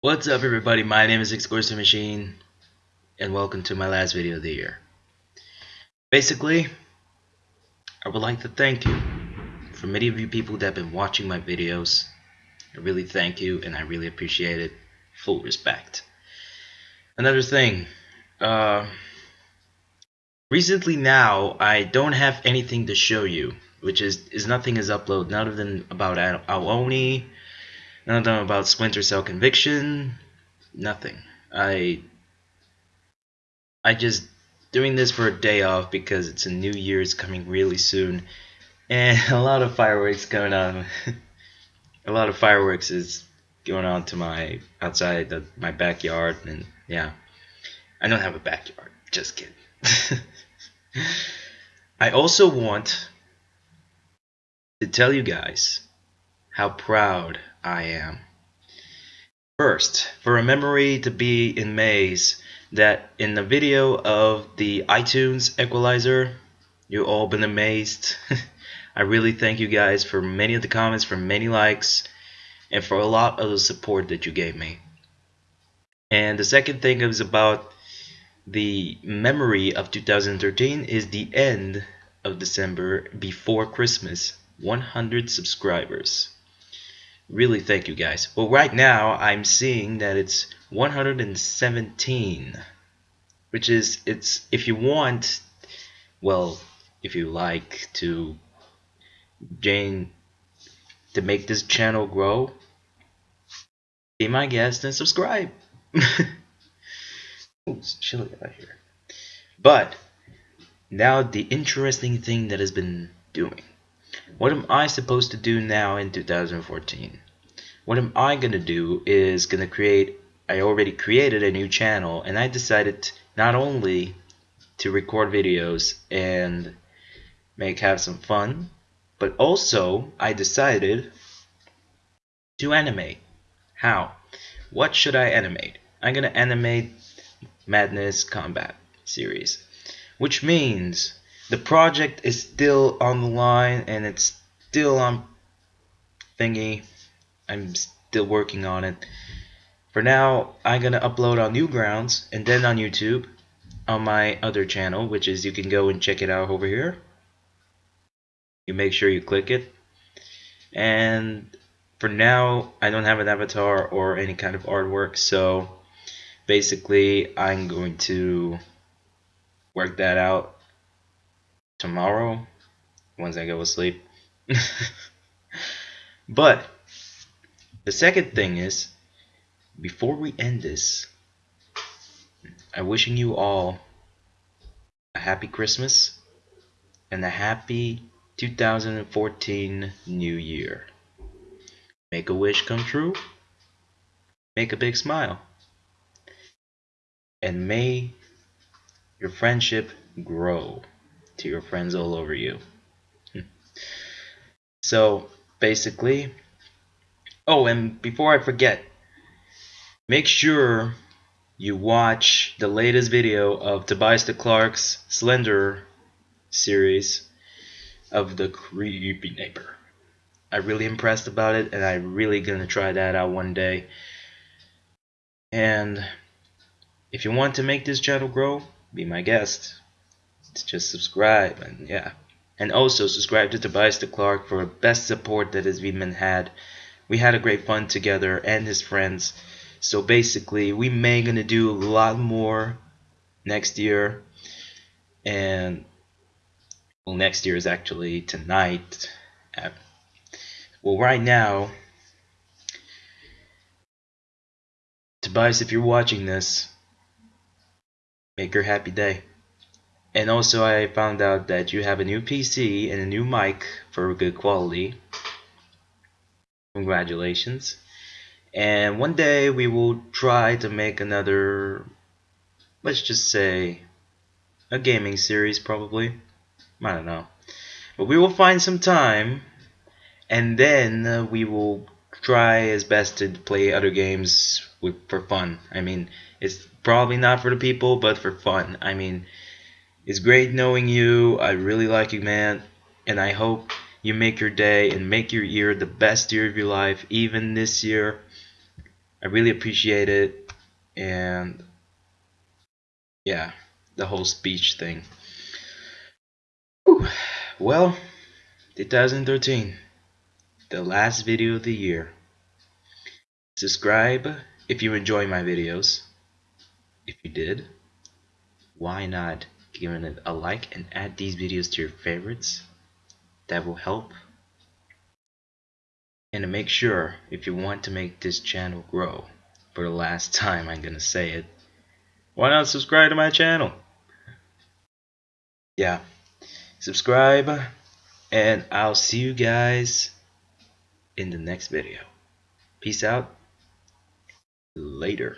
What's up everybody, my name is Exclusive Machine and welcome to my last video of the year. Basically, I would like to thank you for many of you people that have been watching my videos. I really thank you and I really appreciate it. Full respect. Another thing, uh, recently now I don't have anything to show you, which is, is nothing is uploaded, of them about Aoni, None of them about Splinter Cell Conviction. Nothing. I I just doing this for a day off because it's a new year's coming really soon and a lot of fireworks going on a lot of fireworks is going on to my outside the, my backyard and yeah I don't have a backyard just kidding I also want to tell you guys how proud I am. First, for a memory to be in Maze, that in the video of the iTunes equalizer, you all been amazed. I really thank you guys for many of the comments, for many likes, and for a lot of the support that you gave me. And the second thing is about the memory of 2013 is the end of December before Christmas. 100 subscribers really thank you guys. Well right now I'm seeing that it's 117 which is it's if you want well if you like to Jane to make this channel grow be my guest and subscribe. It's chilly out here. But now the interesting thing that has been doing what am I supposed to do now in 2014? What am I going to do is going to create, I already created a new channel and I decided not only to record videos and make have some fun, but also I decided to animate. How? What should I animate? I'm going to animate Madness Combat series, which means the project is still on the line and it's still on thingy. I'm still working on it. For now, I'm gonna upload on Newgrounds and then on YouTube on my other channel, which is you can go and check it out over here. You make sure you click it. And for now, I don't have an avatar or any kind of artwork, so basically I'm going to work that out tomorrow once I go to sleep. but the second thing is before we end this, I'm wishing you all a happy Christmas and a happy 2014 New Year. Make a wish come true. Make a big smile. And may your friendship grow to your friends all over you. Hmm. so basically, oh, and before I forget, make sure you watch the latest video of Tobias the Clark's Slender series of the creepy neighbor. I'm really impressed about it and I'm really gonna try that out one day. And if you want to make this channel grow, be my guest just subscribe and yeah. And also subscribe to Tobias the Clark for the best support that has been had. We had a great fun together and his friends. So basically we may gonna do a lot more next year. And well next year is actually tonight. Well right now Tobias if you're watching this make your happy day and also I found out that you have a new PC and a new mic for good quality. Congratulations. And one day we will try to make another, let's just say, a gaming series probably. I don't know. But we will find some time and then uh, we will try as best to play other games with, for fun. I mean, it's probably not for the people, but for fun. I mean, it's great knowing you. I really like you, man. And I hope you make your day and make your year the best year of your life, even this year. I really appreciate it, and yeah, the whole speech thing. Whew. Well, 2013, the last video of the year. Subscribe if you enjoy my videos. If you did, why not give it a like and add these videos to your favorites? That will help. And to make sure, if you want to make this channel grow, for the last time I'm gonna say it, why not subscribe to my channel? Yeah, subscribe, and I'll see you guys in the next video. Peace out. Later.